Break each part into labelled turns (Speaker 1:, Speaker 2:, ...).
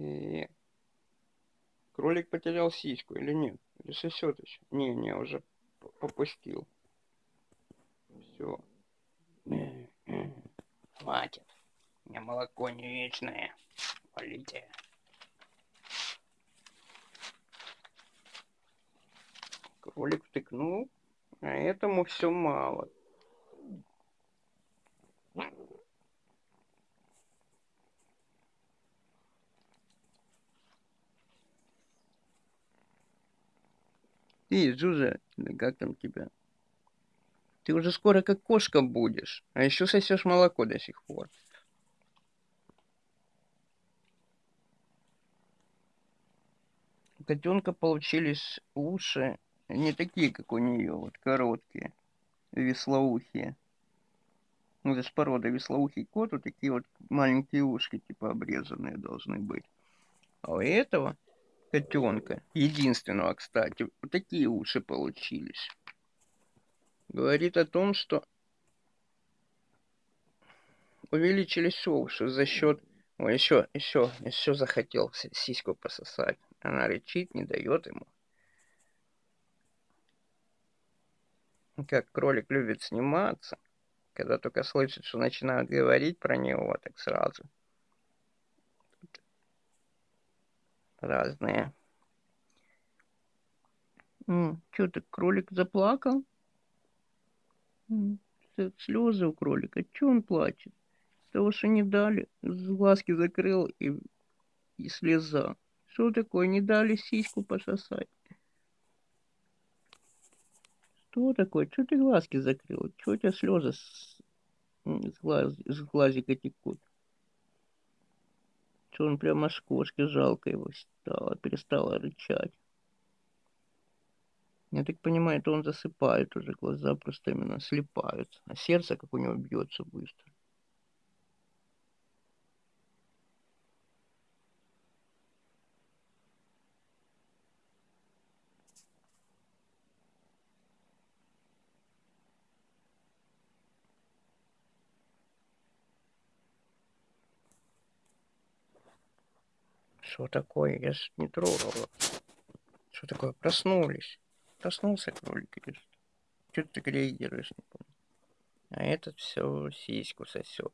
Speaker 1: И кролик потерял сиську или нет? Или сосет еще? Не, не, уже попустил. Все.
Speaker 2: Хватит. У меня молоко не вечное. Полите.
Speaker 1: Кролик втыкнул, а этому все мало. Ты, Жужа, как там тебя? Ты уже скоро как кошка будешь, а еще сосешь молоко до сих пор. У котенка получились уши не такие, как у нее, вот короткие, веслоухие. Ну, это с породы веслоухий кот, вот такие вот маленькие ушки, типа обрезанные должны быть. А у этого котенка, единственного, кстати, вот такие уши получились. Говорит о том, что увеличились уши за счет... Ой, еще, еще, еще захотел сиську пососать. Она рычит, не дает ему. Как кролик любит сниматься, когда только слышит, что начинают говорить про него, так сразу разные. Что ты, кролик заплакал? Слезы у кролика. Че он плачет? Того, что не дали. Глазки закрыл и, и слеза. Что такое? Не дали сиську пососать. Что такое? Что ты глазки закрыл? Что у тебя слезы с, с, глаз, с глазика текут? Что он прямо аж кошки жалко его стало, перестала рычать. Я так понимаю, это он засыпает уже, глаза просто именно слепают, а сердце, как у него бьется быстро. Что такое? Я ж не трогал. Что такое? Проснулись. Проснулся кролик что? Что ты реагируешь, не помню. А этот все сиську сосет.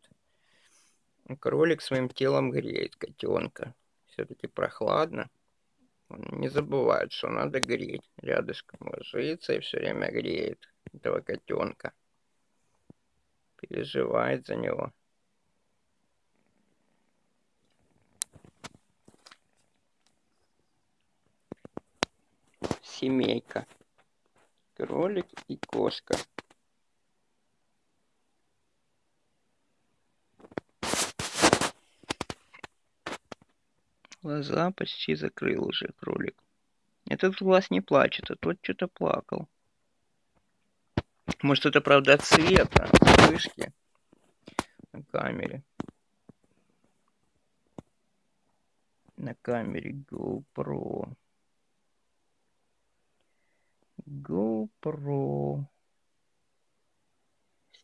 Speaker 1: Кролик своим телом греет котенка. Все-таки прохладно. Он не забывает, что надо греть. Рядышком ложится и все время греет этого котенка. Переживает за него. Семейка. Кролик и кошка. Глаза почти закрыл уже кролик. Этот глаз не плачет, а тот что-то плакал. Может, это правда от света, вспышки на камере. На камере GoPro. GoPro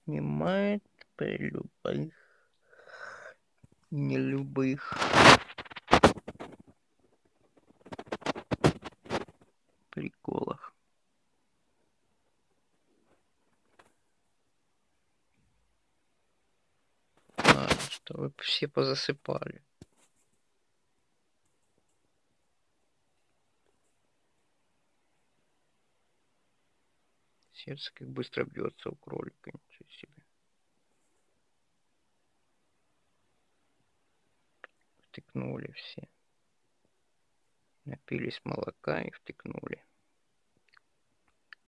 Speaker 1: снимает при любых не любых приколах. Ладно, чтобы все позасыпали. Сердце как быстро бьется у кролика, ничего себе. Втыкнули все. Напились молока и втыкнули.